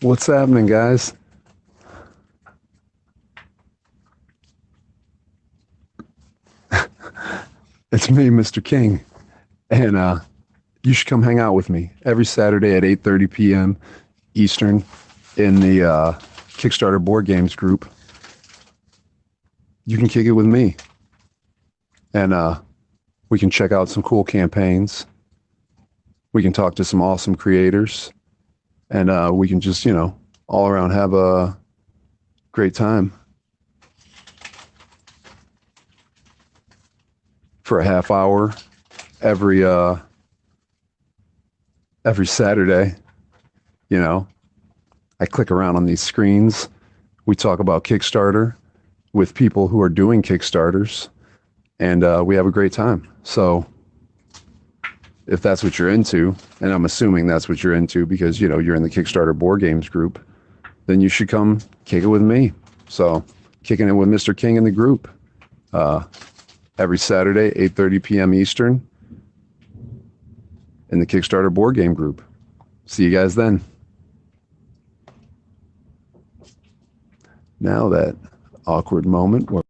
What's happening, guys? it's me, Mr. King, and uh, you should come hang out with me every Saturday at 8:30 p.m. Eastern in the uh, Kickstarter board games group. You can kick it with me, and uh, we can check out some cool campaigns. We can talk to some awesome creators, and uh, we can just you know all around have a great time. for a half hour every uh every Saturday. You know, I click around on these screens. We talk about Kickstarter with people who are doing Kickstarters, and uh, we have a great time. So, if that's what you're into, and I'm assuming that's what you're into because you know you're in the Kickstarter board games group, then you should come kick it with me. So, kicking it with Mr. King in the group. Uh, every Saturday, 8:30 p.m. Eastern in the Kickstarter board game group. See you guys then. Now that awkward moment where